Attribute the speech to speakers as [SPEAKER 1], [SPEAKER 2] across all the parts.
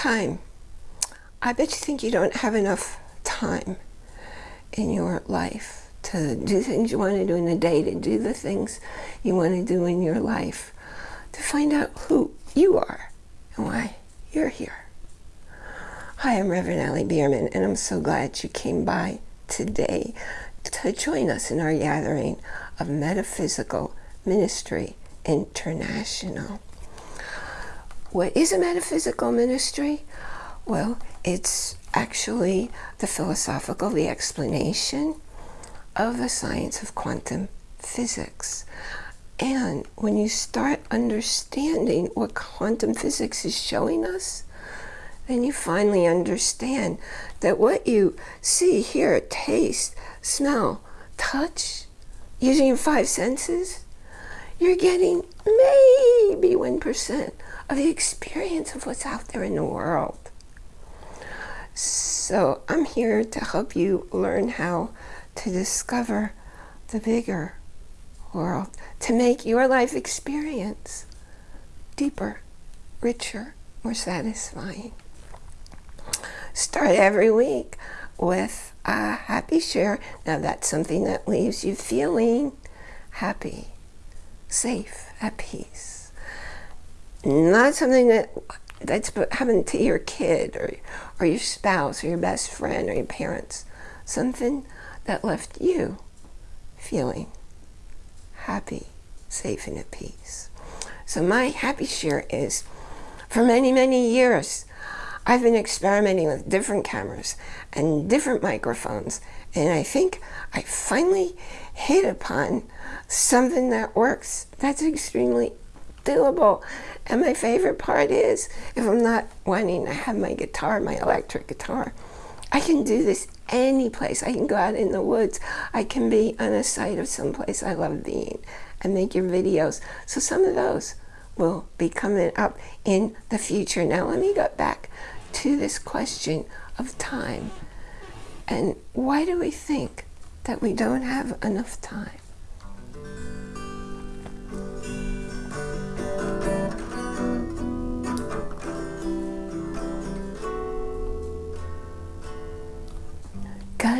[SPEAKER 1] time. I bet you think you don't have enough time in your life to do things you want to do in the day, to do the things you want to do in your life, to find out who you are and why you're here. Hi, I'm Reverend Allie Bierman, and I'm so glad you came by today to join us in our gathering of Metaphysical Ministry International. What is a metaphysical ministry? Well, it's actually the philosophical, the explanation of the science of quantum physics. And when you start understanding what quantum physics is showing us, then you finally understand that what you see, hear, taste, smell, touch, using your five senses, you're getting maybe 1% of the experience of what's out there in the world. So I'm here to help you learn how to discover the bigger world, to make your life experience deeper, richer, more satisfying. Start every week with a happy share. Now that's something that leaves you feeling happy, safe, at peace not something that that's happened to your kid or, or your spouse or your best friend or your parents. Something that left you feeling happy, safe, and at peace. So my happy share is, for many, many years, I've been experimenting with different cameras and different microphones, and I think I finally hit upon something that works that's extremely doable. And my favorite part is, if I'm not wanting to have my guitar, my electric guitar, I can do this any place. I can go out in the woods. I can be on a site of someplace I love being and make your videos. So some of those will be coming up in the future. Now let me go back to this question of time. And why do we think that we don't have enough time?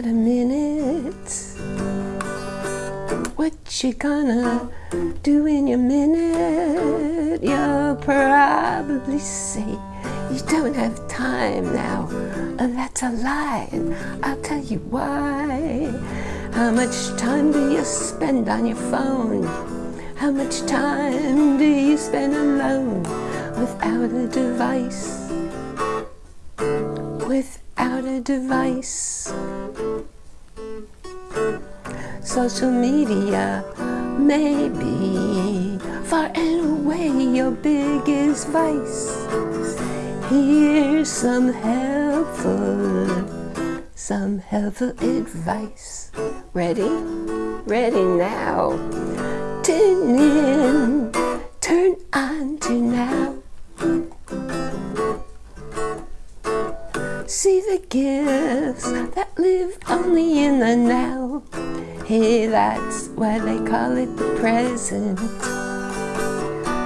[SPEAKER 1] A minute? What you gonna do in your minute? You'll probably say you don't have time now. Uh, that's a lie, I'll tell you why. How much time do you spend on your phone? How much time do you spend alone without a device? Without a device social media may be far and away your biggest vice. Here's some helpful, some helpful advice. Ready? Ready now. Tune in, turn on to now. See the gifts that live only in the now. Hey, that's why they call it the present.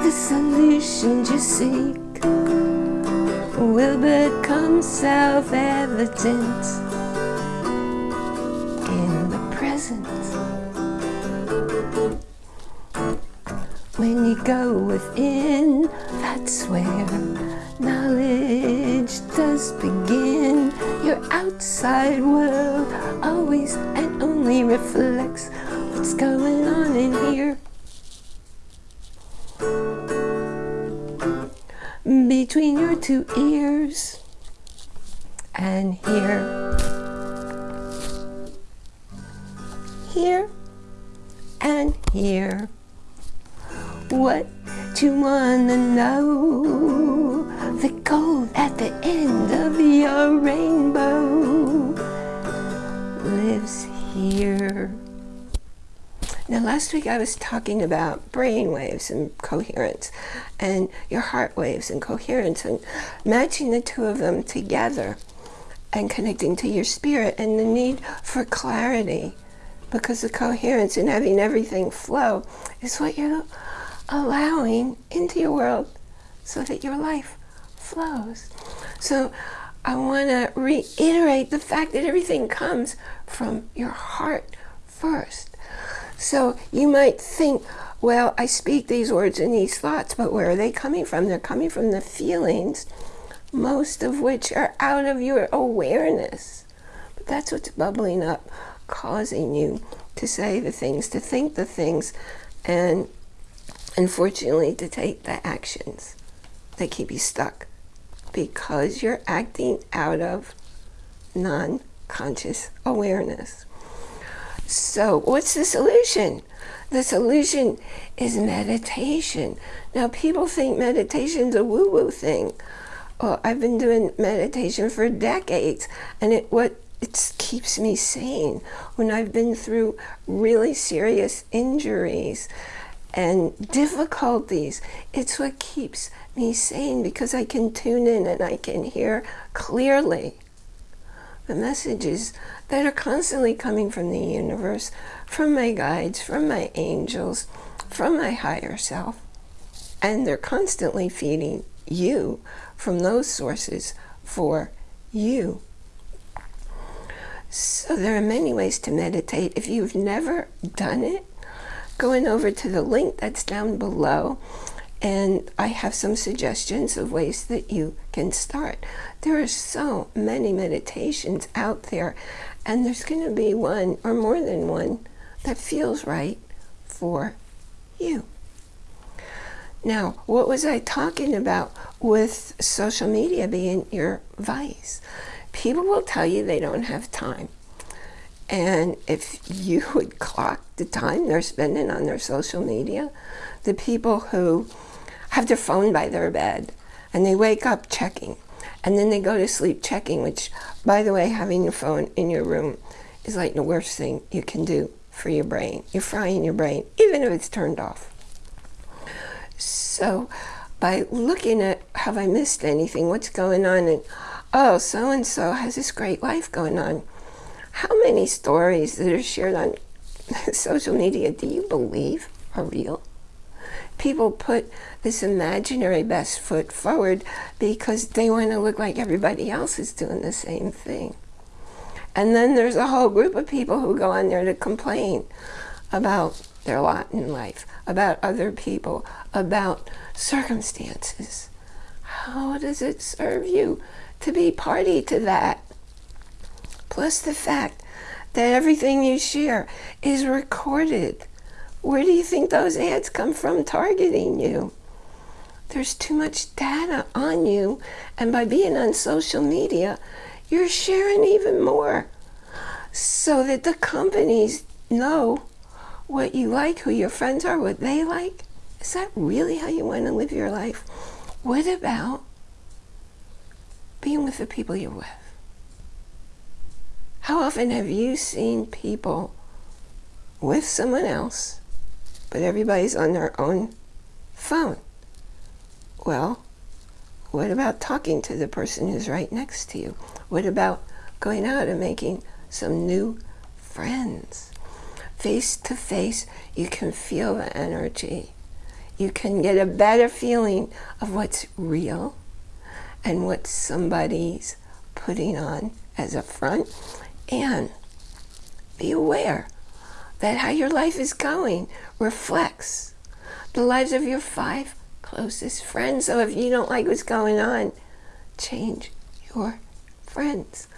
[SPEAKER 1] The solutions you seek will become self-evident in the present. When you go within, that's where knowledge does begin. Your outside world always and only reflects what's going on in here. Between your two ears and here. Here and here. What you wanna know? The gold at the end of your rainbow lives here. Now last week I was talking about brain waves and coherence and your heart waves and coherence and matching the two of them together and connecting to your spirit and the need for clarity because the coherence and having everything flow is what you're allowing into your world so that your life flows. So I want to reiterate the fact that everything comes from your heart first. So you might think, well, I speak these words and these thoughts, but where are they coming from? They're coming from the feelings, most of which are out of your awareness. But that's what's bubbling up, causing you to say the things, to think the things, and unfortunately to take the actions that keep you stuck because you're acting out of non-conscious awareness. So what's the solution? The solution is meditation. Now people think meditation's a woo-woo thing. Well, I've been doing meditation for decades and it what it keeps me sane when I've been through really serious injuries and difficulties. It's what keeps me saying because I can tune in and I can hear clearly the messages that are constantly coming from the universe, from my guides, from my angels, from my higher self. And they're constantly feeding you from those sources for you. So there are many ways to meditate. If you've never done it, going over to the link that's down below and I have some suggestions of ways that you can start. There are so many meditations out there and there's going to be one or more than one that feels right for you. Now, what was I talking about with social media being your vice? People will tell you they don't have time. And if you would clock the time they're spending on their social media, the people who have their phone by their bed and they wake up checking and then they go to sleep checking, which, by the way, having your phone in your room is like the worst thing you can do for your brain. You're frying your brain, even if it's turned off. So by looking at, have I missed anything? What's going on? And, oh, so-and-so has this great life going on. How many stories that are shared on social media do you believe are real? People put this imaginary best foot forward because they want to look like everybody else is doing the same thing. And then there's a whole group of people who go on there to complain about their lot in life, about other people, about circumstances. How does it serve you to be party to that? plus the fact that everything you share is recorded. Where do you think those ads come from targeting you? There's too much data on you, and by being on social media, you're sharing even more so that the companies know what you like, who your friends are, what they like. Is that really how you want to live your life? What about being with the people you're with? How often have you seen people with someone else, but everybody's on their own phone? Well, what about talking to the person who's right next to you? What about going out and making some new friends? Face to face, you can feel the energy. You can get a better feeling of what's real and what somebody's putting on as a front and be aware that how your life is going reflects the lives of your five closest friends. So if you don't like what's going on, change your friends.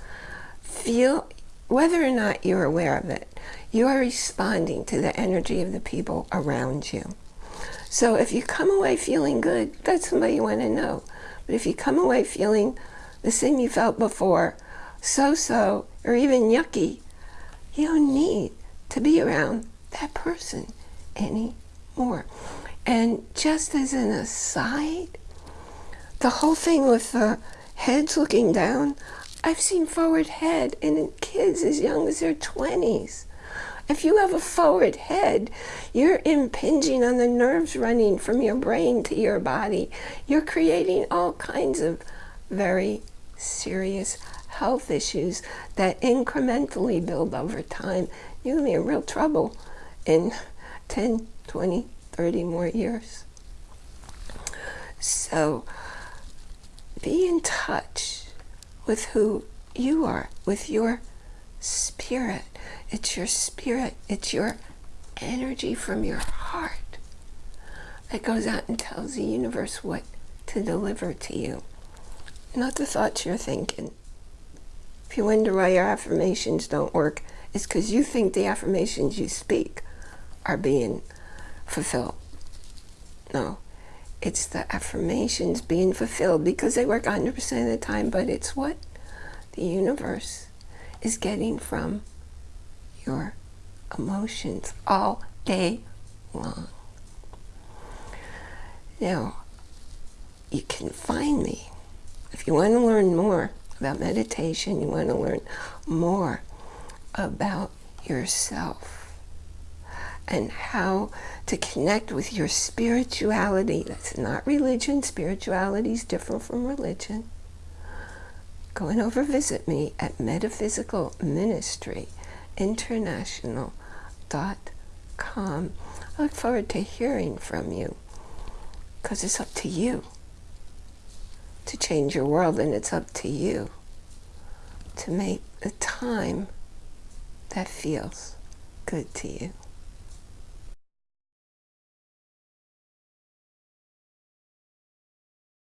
[SPEAKER 1] Feel, whether or not you're aware of it, you are responding to the energy of the people around you. So if you come away feeling good, that's somebody you want to know. But if you come away feeling the same you felt before, so-so, or even yucky, you don't need to be around that person anymore. And just as an aside, the whole thing with the heads looking down, I've seen forward head in kids as young as their 20s. If you have a forward head, you're impinging on the nerves running from your brain to your body. You're creating all kinds of very serious health issues that incrementally build over time, you're going to be in real trouble in 10, 20, 30 more years. So be in touch with who you are, with your spirit. It's your spirit, it's your energy from your heart that goes out and tells the universe what to deliver to you, not the thoughts you're thinking. If you wonder why your affirmations don't work, it's because you think the affirmations you speak are being fulfilled. No, it's the affirmations being fulfilled because they work 100% of the time, but it's what the universe is getting from your emotions all day long. Now, you can find me if you want to learn more about meditation, you want to learn more about yourself and how to connect with your spirituality. That's not religion. Spirituality is different from religion. Go and over visit me at Metaphysical Ministry International.com. I look forward to hearing from you because it's up to you to change your world and it's up to you to make the time that feels good to you.